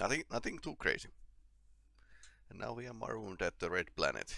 Nothing, nothing too crazy. And now we are marooned at the red planet.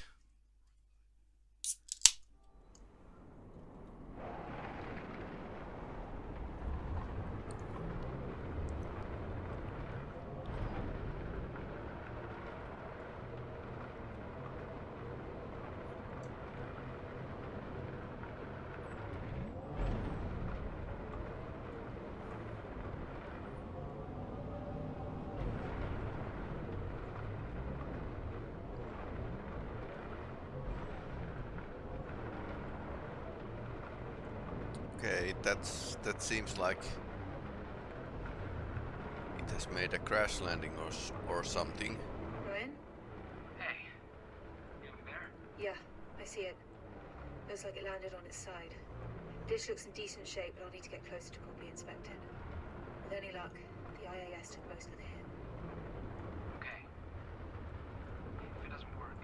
Okay, that's that seems like it has made a crash landing or or something. Ryan? Hey, you there? Yeah, I see it. Looks like it landed on its side. Dish looks in decent shape, but I'll need to get closer to properly inspect it. With any luck, the IAS took most of the hit. Okay. If it doesn't work,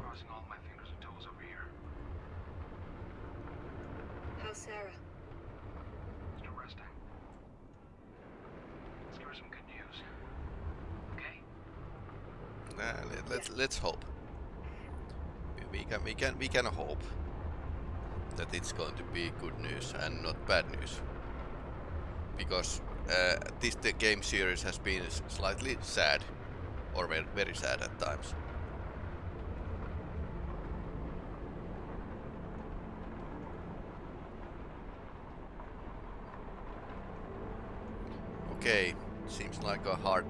crossing all my fingers and toes over here. How's Sarah? Still resting. Let's give her some good news. Okay? Uh, let, let's let's hope. We, we can we can we can hope that it's going to be good news and not bad news. Because uh, this the game series has been slightly sad, or very, very sad at times. Okay, seems like a hard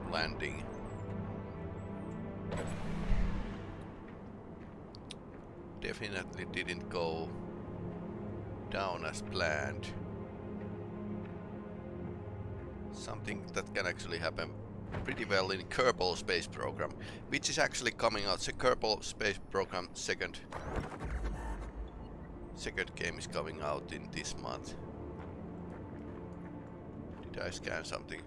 down as planned. Something that can actually happen pretty well in Kerbal Space Program, which is actually coming out. The Kerbal Space Program second second game is coming out in this month. Did I scan something?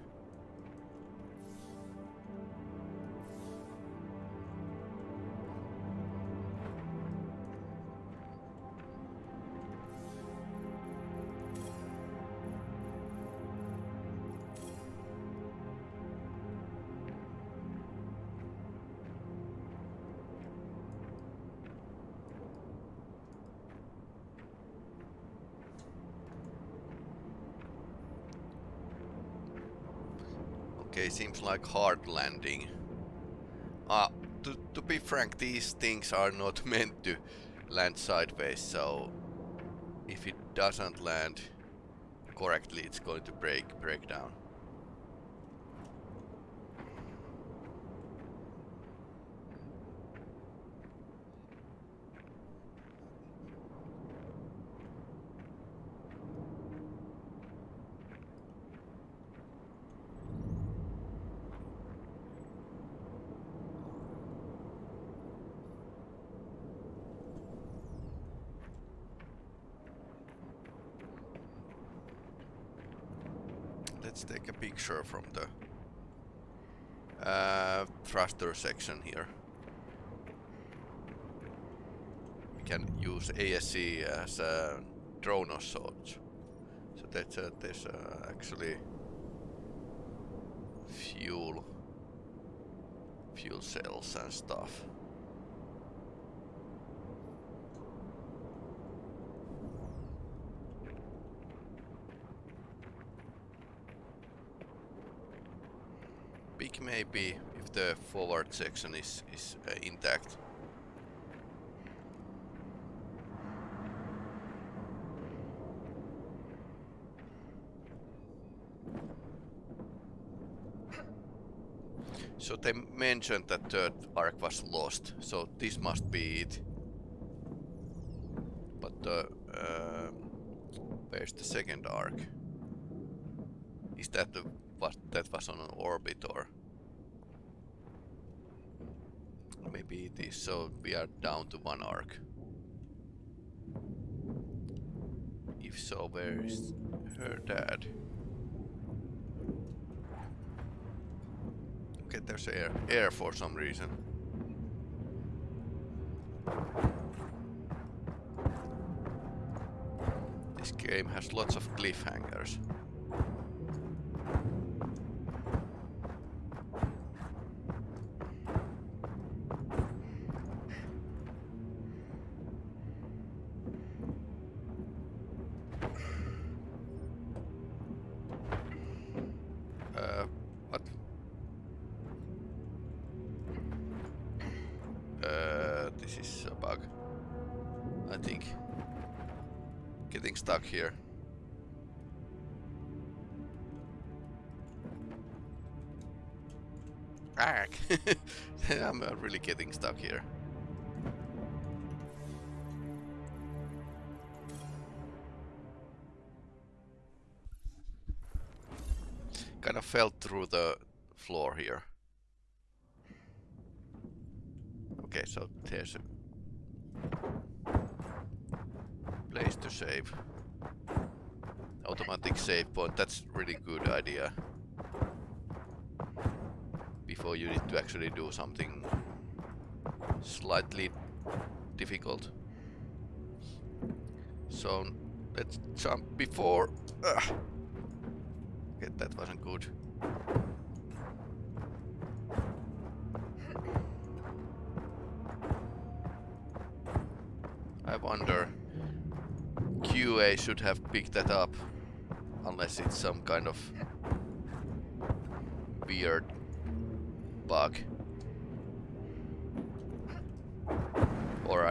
Okay, seems like hard landing. Ah, to, to be frank, these things are not meant to land sideways, so if it doesn't land correctly, it's going to break break down. Let's take a picture from the uh, thruster section here. We can use ASE as a drone of sorts. So that's uh, there's uh, actually fuel fuel cells and stuff. Big maybe if the forward section is is uh, intact. So they mentioned that third arc was lost, so this must be it. But the uh, where's the second arc? Is that the what that was on an orbit or maybe it is so we are down to one arc. If so, where is her dad? Okay, there's air air for some reason. This game has lots of cliffhangers. Uh, really getting stuck here. Kind of fell through the floor here. Okay, so there's a place to save. Automatic save point, that's really good idea. Before you need to actually do something slightly difficult. So let's jump before... Ah, Ugh. Okay, that wasn't good. I wonder... QA should have picked that up. Unless it's some kind of weird bug. Or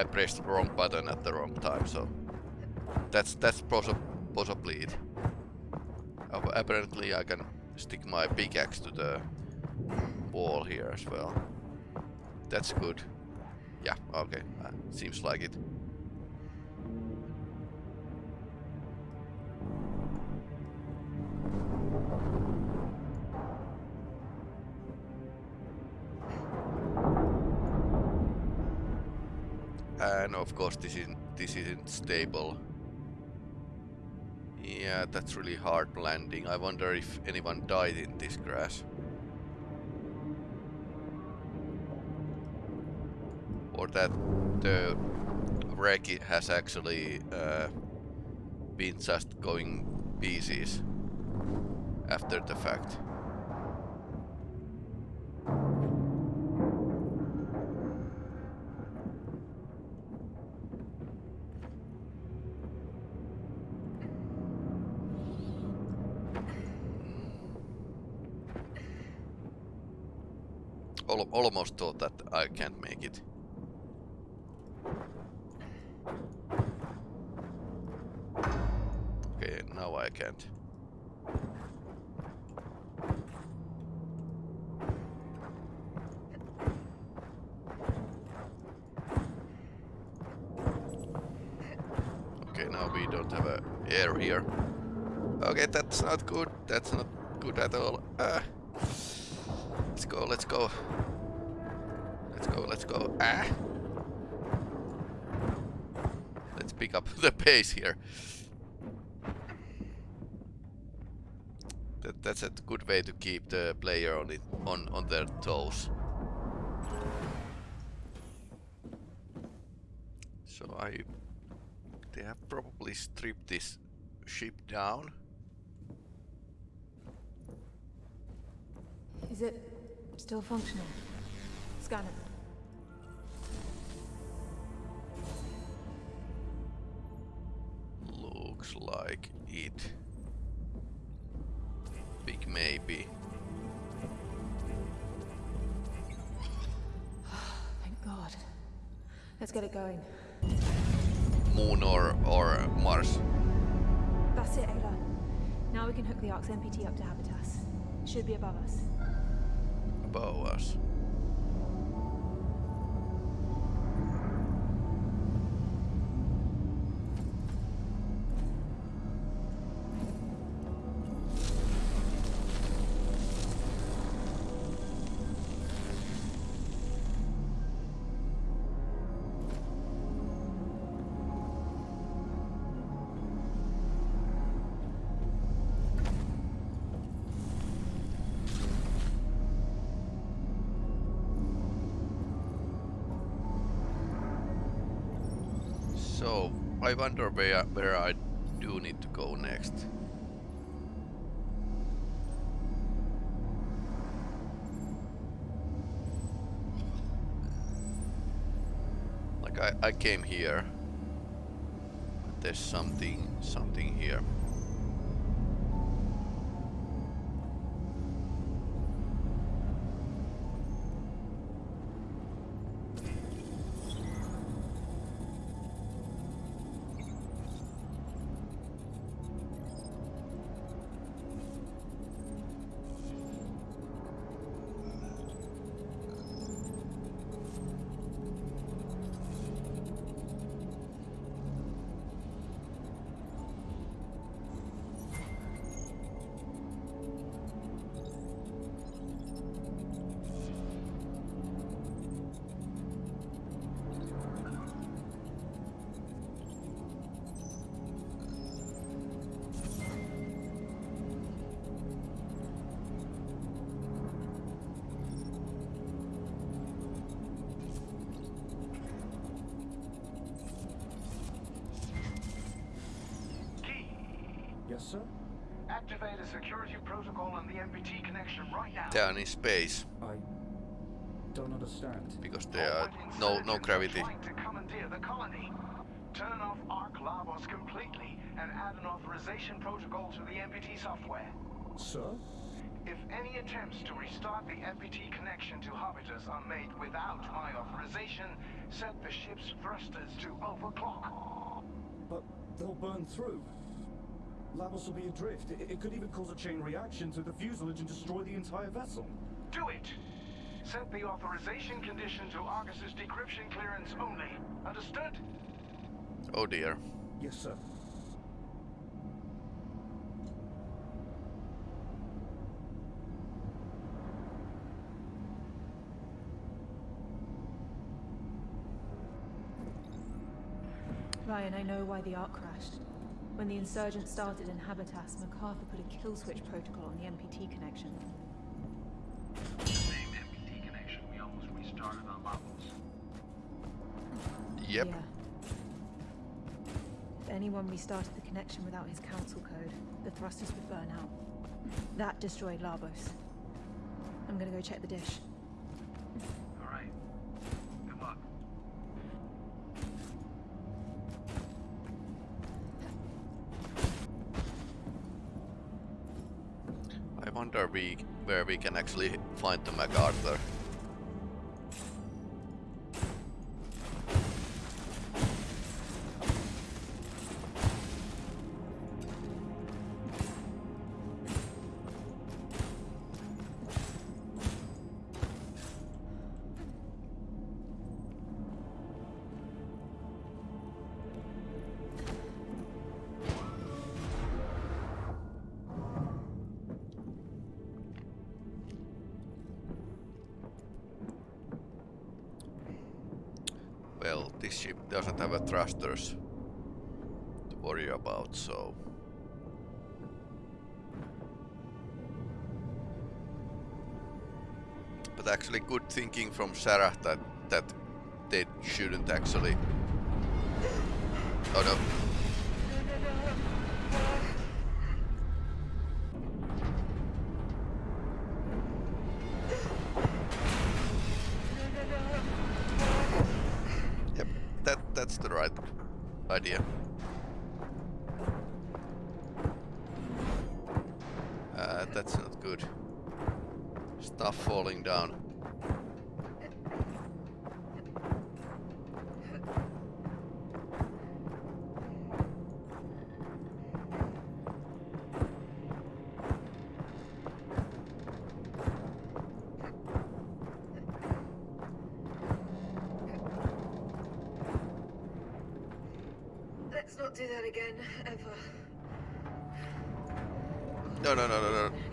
I pressed the wrong button at the wrong time, so that's that's possi possibly it. Apparently I can stick my pickaxe to the wall here as well. That's good. Yeah, okay, uh, seems like it. And of course this isn't, this isn't stable. Yeah, that's really hard landing. I wonder if anyone died in this crash. Or that the wreck has actually uh, been just going pieces after the fact. Almost thought that I can't make it. Okay, now I can't. Okay, now we don't have a air here. Okay, that's not good. That's not good at all. Ah. Let's go, let's go. Let's go. Ah! Let's pick up the pace here. That, that's a good way to keep the player on it on, on their toes. So I they have probably stripped this ship down. Is it still functional? Scan it. Looks like it. Big maybe. Thank God. Let's get it going. Moon or or Mars. That's it, Ayla. Now we can hook the Ark's MPT up to Habitas. Should be above us. Above us. So, I wonder where, where I do need to go next. Like I, I came here. But there's something, something here. Space I don't understand. because there are no no gravity. To commandeer the colony. Turn off Arc Lavos completely and add an authorization protocol to the MPT software. Sir? If any attempts to restart the MPT connection to Habitas are made without my authorization, set the ship's thrusters to overclock. But they'll burn through. Lavos will be adrift. It, it could even cause a chain reaction to the fuselage and destroy the entire vessel. Do it! Set the authorization condition to Argus's decryption clearance only. Understood? Oh dear. Yes, sir. Ryan, I know why the Ark crashed. When the insurgents started in Habitas, MacArthur put a kill switch protocol on the MPT connection. Yep. Yeah. If anyone restarted the connection without his council code, the thrusters would burn out. That destroyed Lavos. I'm gonna go check the dish. Alright. Good luck. I wonder we where we can actually find the MacArthur. Thrusters to worry about, so... But actually good thinking from Sarah that, that they shouldn't actually... Oh no. Not do that again, ever. No, no, no, no, no.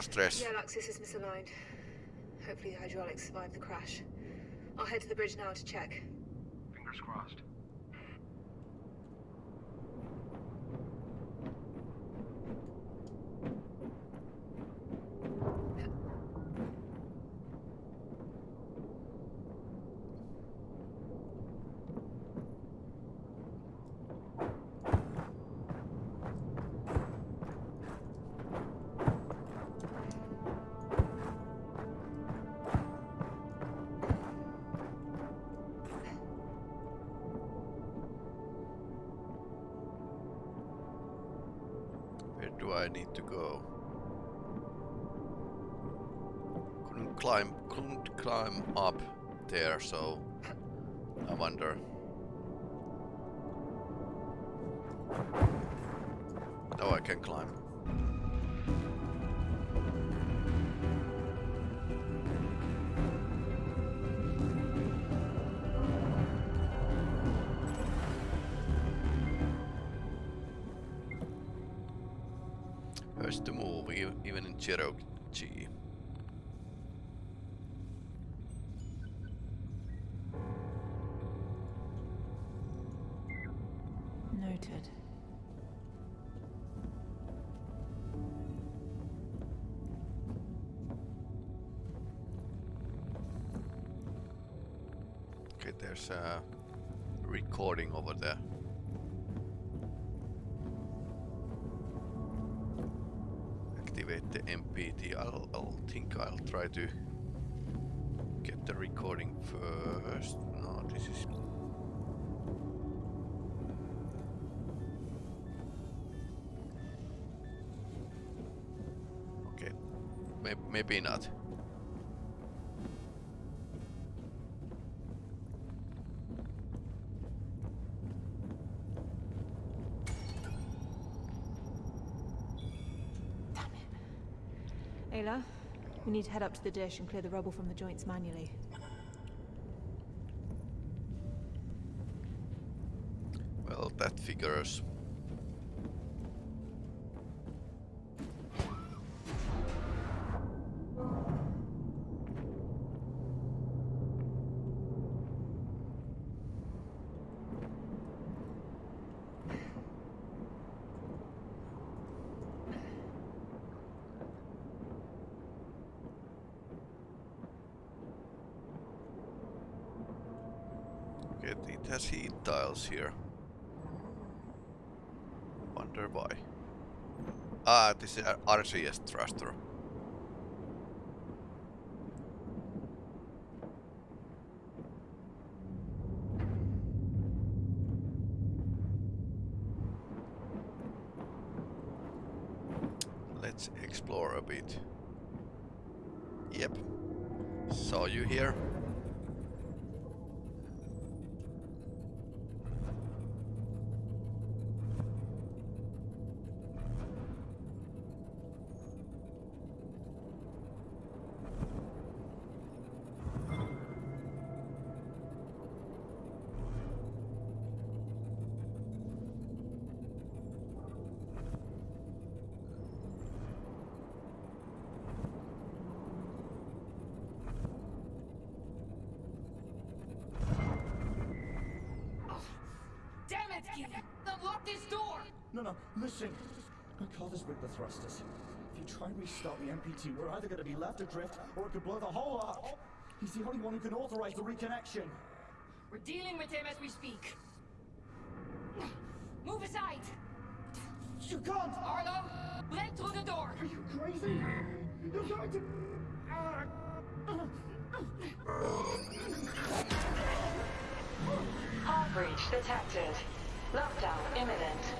Stress. Yeah, Luxus is misaligned. Hopefully the hydraulics survived the crash. I'll head to the bridge now to check. I need to go. Couldn't climb, couldn't climb up there, so I wonder. Cherokee. Noted. Okay, there's a recording over there. The MPT. I'll, I'll think I'll try to get the recording first. No, this is Okay, May- maybe not. Need to head up to the dish and clear the rubble from the joints manually. Here. Wonder why. Ah, this is a RCS thruster. Let's explore a bit. Yep. Saw you here. No, no, listen. McCullough's rigged the thrusters. If you try and restart the MPT, we're either going to be left adrift or it could blow the whole ark. He's the only one who can authorize the reconnection. We're dealing with him as we speak. Move aside! You can't! Arlo, break through the door! Are you crazy? You're going to... Ah. Hard breach detected. Lockdown imminent.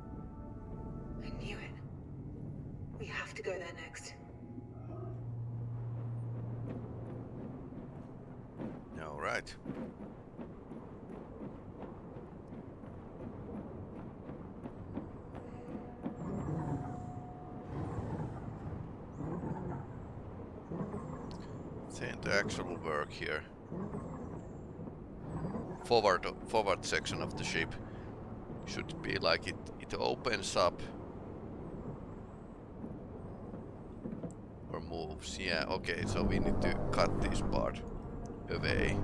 to go there next. All right. Saying the actual work here. Forward, forward section of the ship should be like it. It opens up Yeah. Okay. So we need to cut this part away.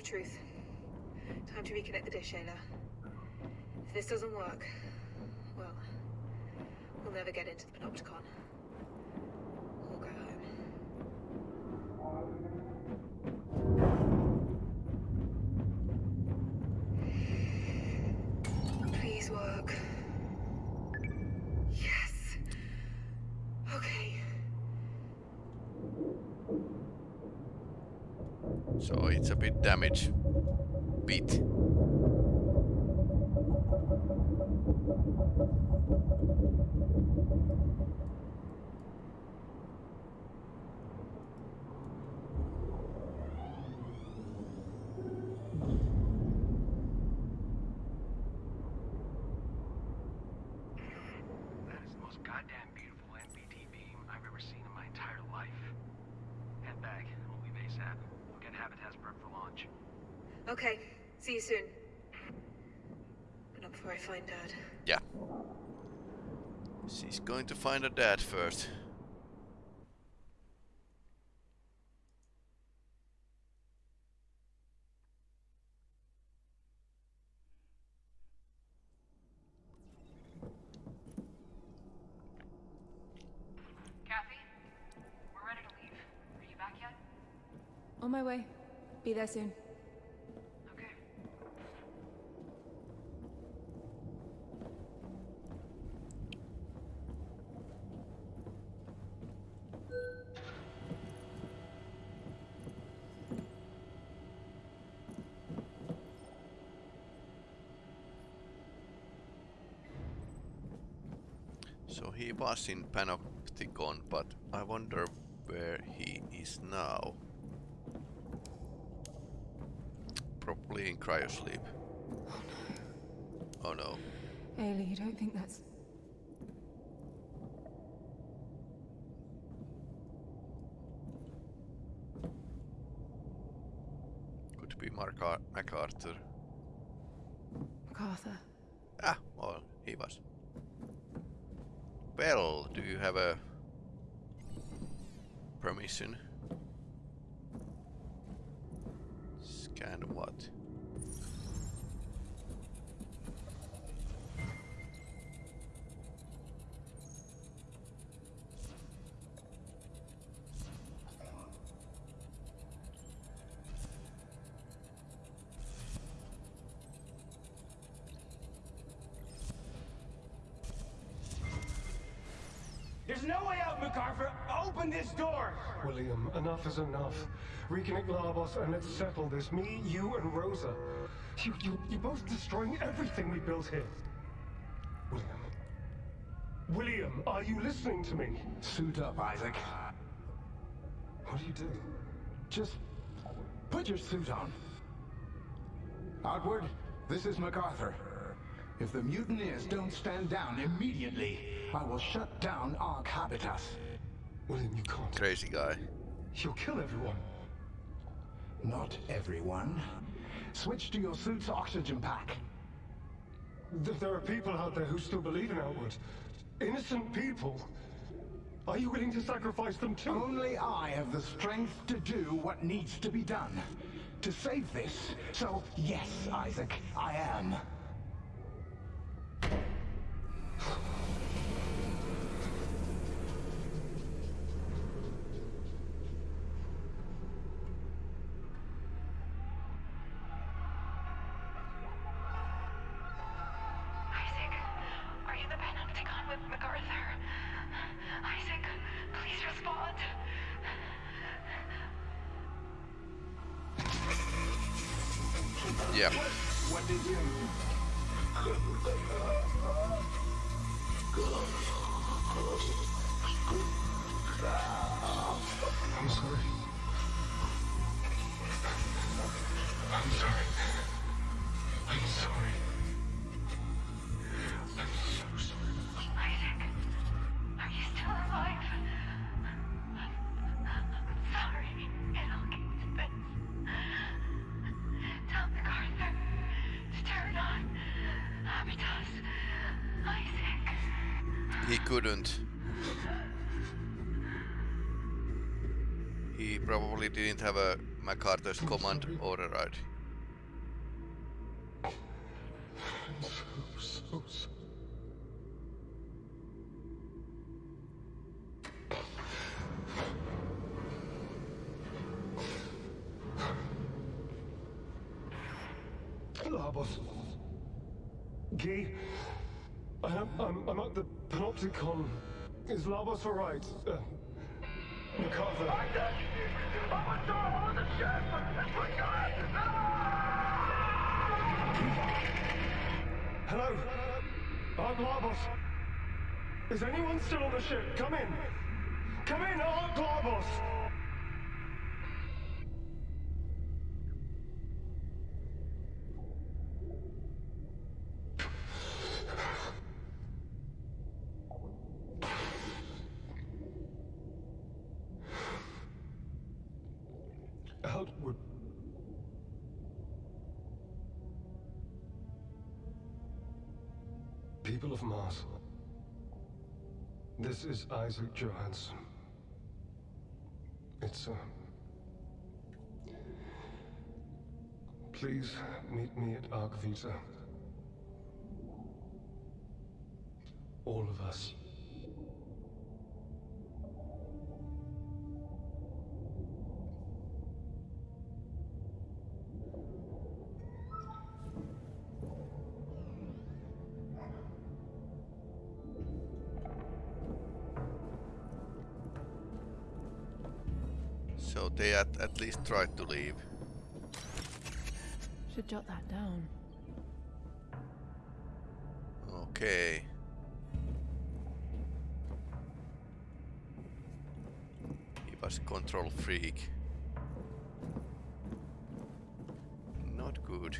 Of truth. Time to reconnect the dish, Ayla. If this doesn't work, well, we'll never get into the Panopticon. Or go home. Please work. Yes. Okay. So it's a bit damage. Bit. That is the most goddamn beautiful MPT beam I've ever seen in my entire life. Head back. We'll leave ASAP. We'll get Habitas prep for launch. Okay. See you soon. But not before I find Dad. Yeah. She's going to find her dad first. Kathy, we're ready to leave. Are you back yet? On my way. Be there soon. Was in Panopticon, but I wonder where he is now. Probably in cryosleep. Oh no. Ayla, you don't think that's... Could be Mark Ar MacArthur. MacArthur? Ah, well, he was. Well, do you have a permission? There's no way out, MacArthur! Open this door! William, enough is enough. Reconnect Lavos and let's settle this. Me, you, and Rosa. You, you, you're both destroying everything we built here. William. William, are you listening to me? Suit up, Isaac. What do you do? Just put your suit on. Outward, this is MacArthur. If the mutineers don't stand down immediately, I will shut down Ark Habitas. William, you can't. Crazy guy. You'll kill everyone. Not everyone. Switch to your suit's oxygen pack. Th- there are people out there who still believe in Outward. Innocent people. Are you willing to sacrifice them too? Only I have the strength to do what needs to be done. To save this. So, yes, Isaac, I am. Respond. Yeah. What did you... I'm sorry. I'm sorry. I'm sorry. He couldn't. He probably didn't have a MacArthur's command override. So, so sorry. Lavos. Guy, I'm, I'm, I'm at the Panopticon. Lavos alright? Uh, MacArthur. Hello? I'm Lavos. Is anyone still on the ship? Come in. Come in, I'm Lavos. Isaac Johanson. It's, uh... Please meet me at Arc Vita. All of us. At, at least tried to leave. Should jot that down. Okay. He was a control freak. Not good.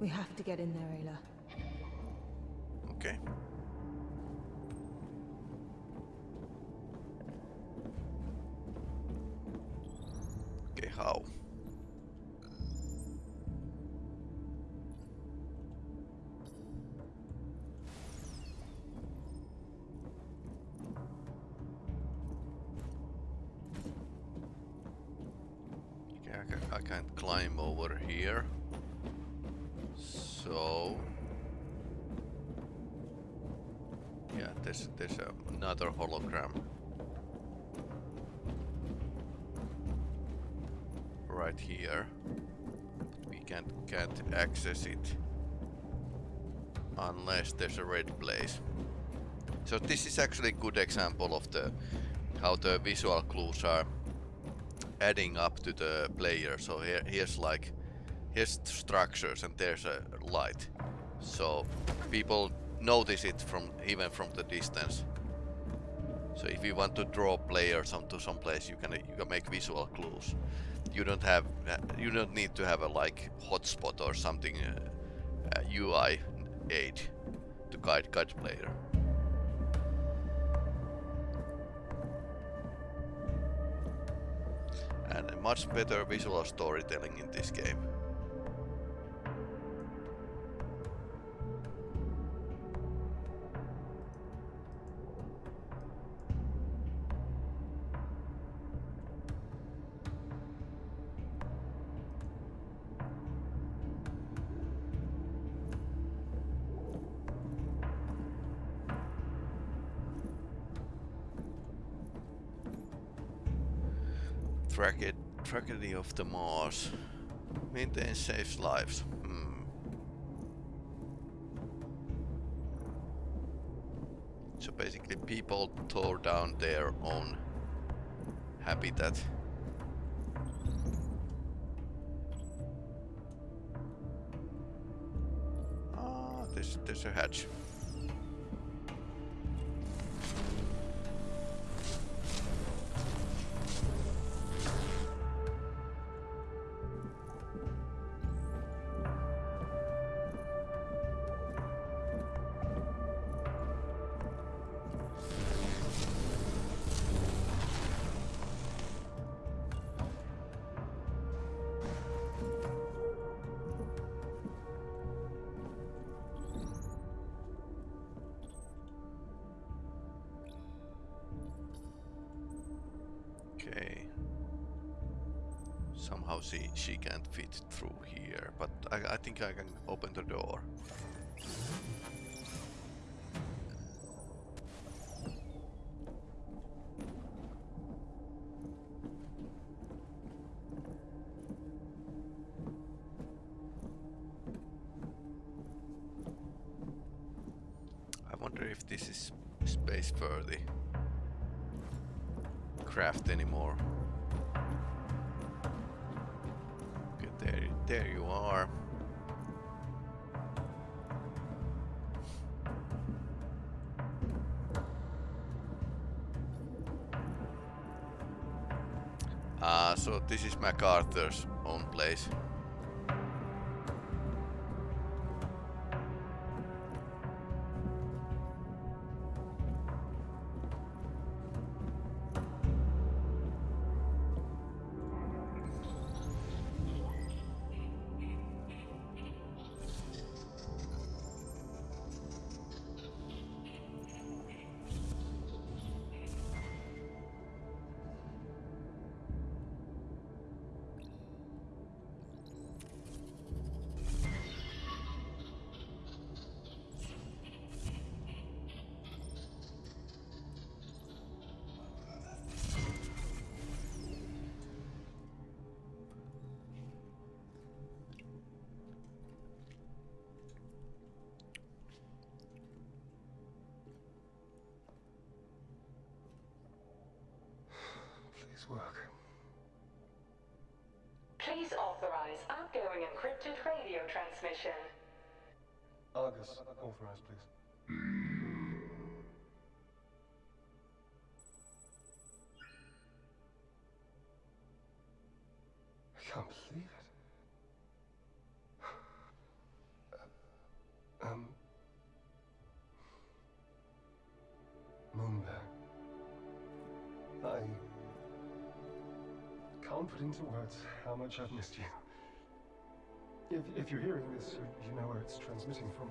We have to get in there, Ayla. Okay. Okay, access it unless there's a red place. So this is actually a good example of the how the visual clues are adding up to the player. So here here's like here's structures and there's a light. So people notice it from even from the distance. So if you want to draw players onto some place, you can you can make visual clues. You don't have uh, you don't need to have a like hotspot or something uh, uh, UI aid to guide guide player. And a much better visual storytelling in this game. Of the Mars. Maintain saves lives. Hmm. So basically people tore down their own habitat. Somehow she she can't fit through here, but I I think I can open the door. MacArthur's own place. Authorize outgoing encrypted radio transmission. Argus, authorize please. Put into words how much I've missed you. If, if you're hearing this, you, you know where it's transmitting from.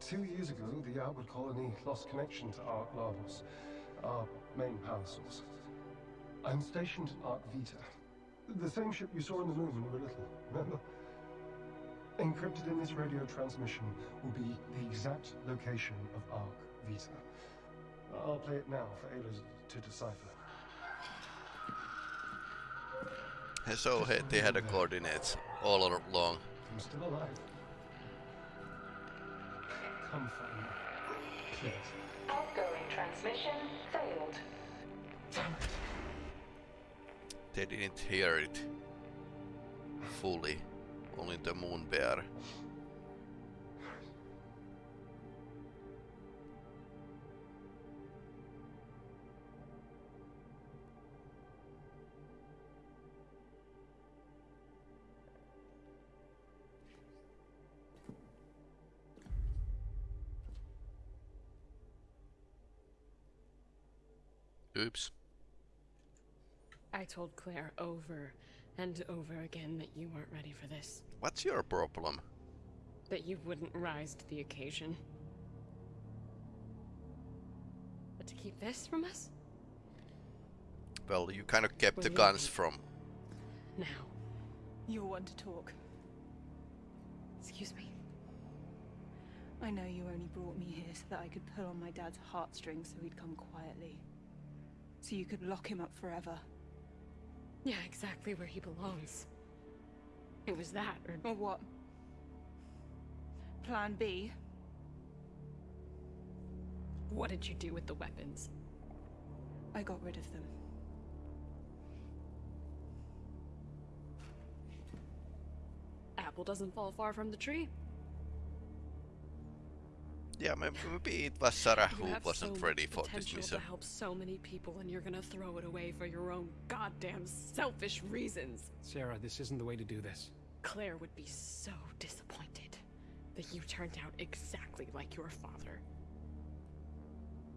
Two years ago, the Outward Colony lost connection to Ark Lavos, our main power source. I'm stationed at Ark Vita, the same ship you saw on the moon when you were little, remember? Encrypted in this radio transmission will be the exact location of Ark Vita. I'll play it now for Ayla to decipher. So they had the coordinates all along. I'm still alive. Come find me. Please. Outgoing transmission failed. Damn it. They didn't hear it fully. Only the moon bear. Oops. I told Claire over and over again that you weren't ready for this. What's your problem? That you wouldn't rise to the occasion. But to keep this from us? Well, you kind of kept Well, the guns did. from. Now. You're one to talk. Excuse me. I know you only brought me here so that I could pull on my dad's heartstrings so he'd come quietly. So you could lock him up forever. Yeah, exactly where he belongs. It was that, or Or what? Plan B? what did you do with the weapons? I got rid of them. Apple doesn't fall far from the tree. Yeah, may- maybe it was Sarah who wasn't so ready for this potential mission. to help so many people, and you're gonna throw it away for your own goddamn selfish reasons. Sarah, this isn't the way to do this. Claire would be so disappointed that you turned out exactly like your father.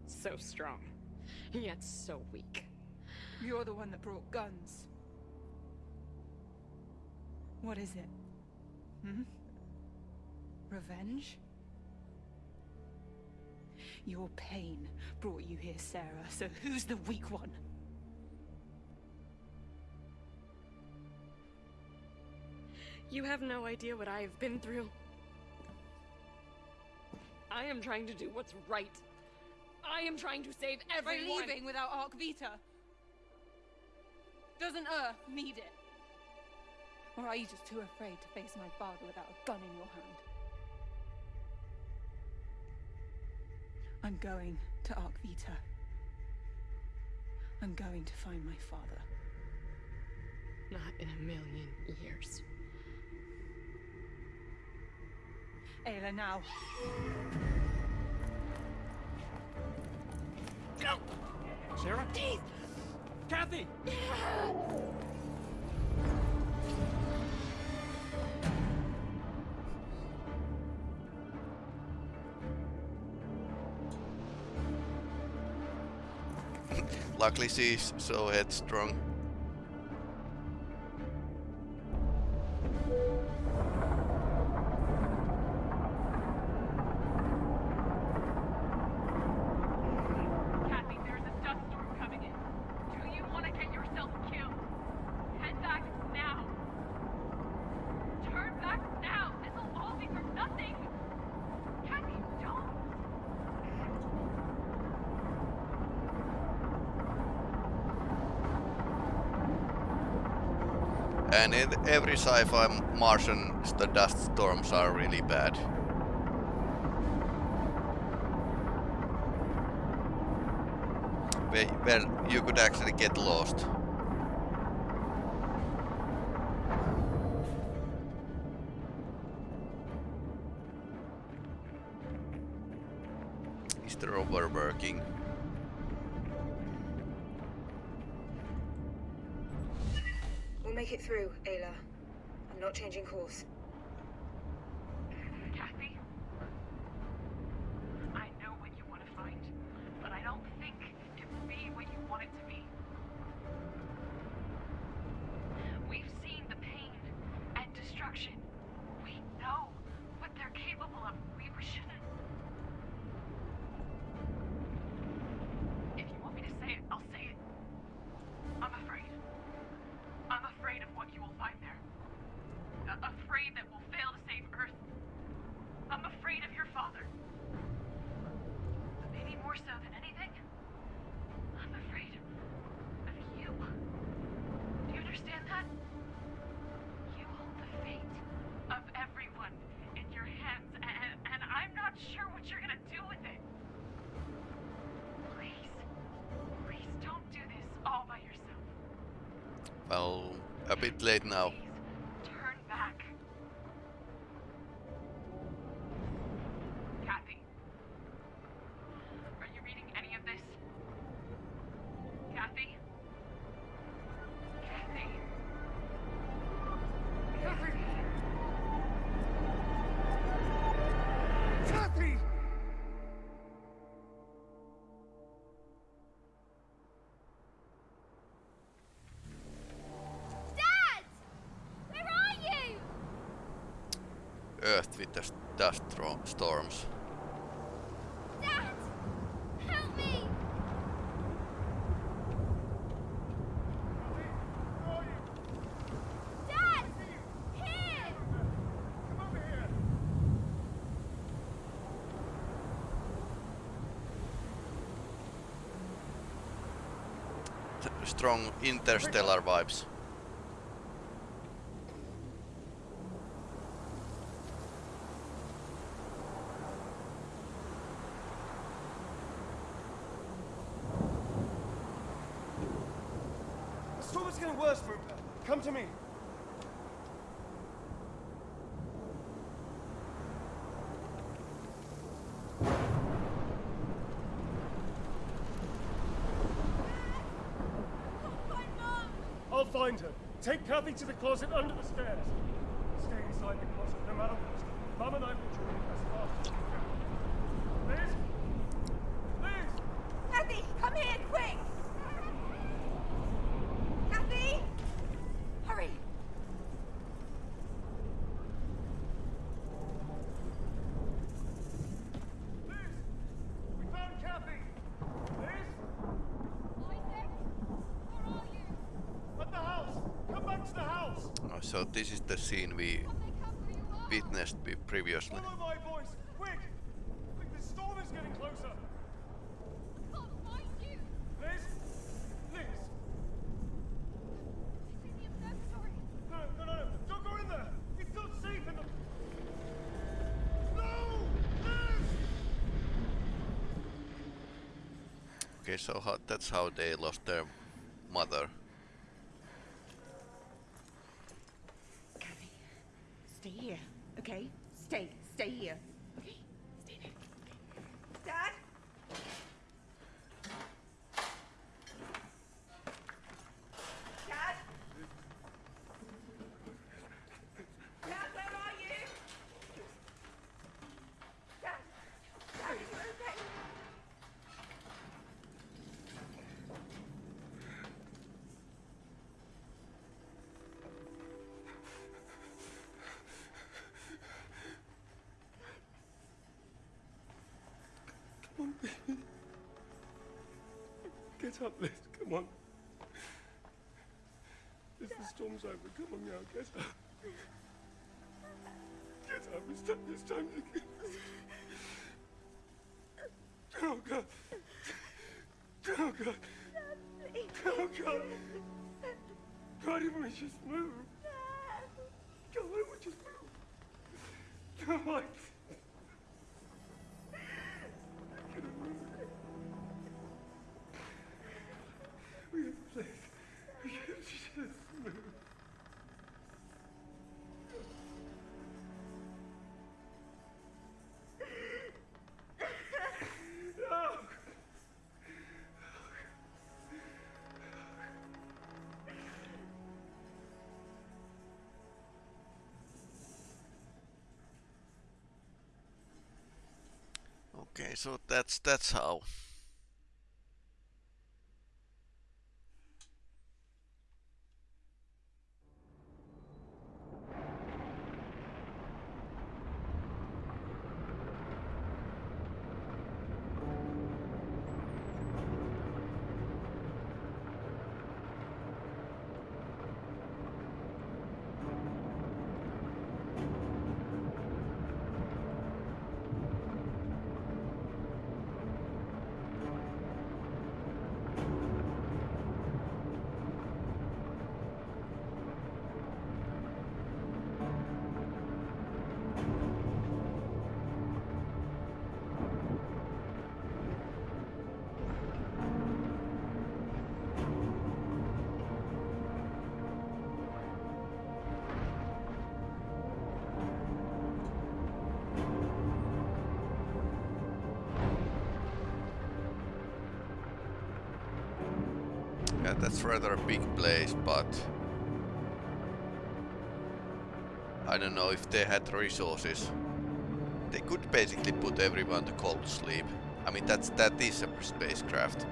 So strong, yet so weak. You're the one that brought guns. What is it? Hmm? Revenge? Your pain brought you here, Sarah, so who's the weak one? You have no idea what I have been through. I am trying to do what's right. I am trying to save By everyone. leaving without Ark Vita? Doesn't Earth need it? Or are you just too afraid to face my father without a gun in your hand? I'm going to Ark Vita. I'm going to find my father. Not in a million years. Ayla, now. Go! Sarah? Kathy! Luckily she's so headstrong. In every sci-fi Martian, the dust storms are really bad. Where, where you could actually get lost. Is the rover working? Make it through, Ayla. I'm not changing course. With the dust storms. Dad! Help me! Dad! Here! T- Strong interstellar vibes. The storm is getting worse, Rupert. Come to me. I'll find her. Take Kathy to the closet under the stairs. So this is the scene we witnessed previously. Follow my voice! Quick! Quick, the storm is getting closer! can't find you! Liz? Liz? It's in the observatory. No, no, no, no! Don't go in there! It's not safe in the... No! Liz! Okay, so how, that's how they lost their mother. Get up, Liz. Come on. Liz, the storm's over. Come on now, get up. Get up. It's time, it's time to get Oh, God. Oh, God. Oh, God. God, if we just move. God, if we just move. Come on. Okay, so that's that's how. That's rather a big place, but I don't know if they had resources. They could basically put everyone to cold sleep. I mean, that's that is a spacecraft,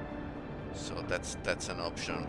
so that's that's an option.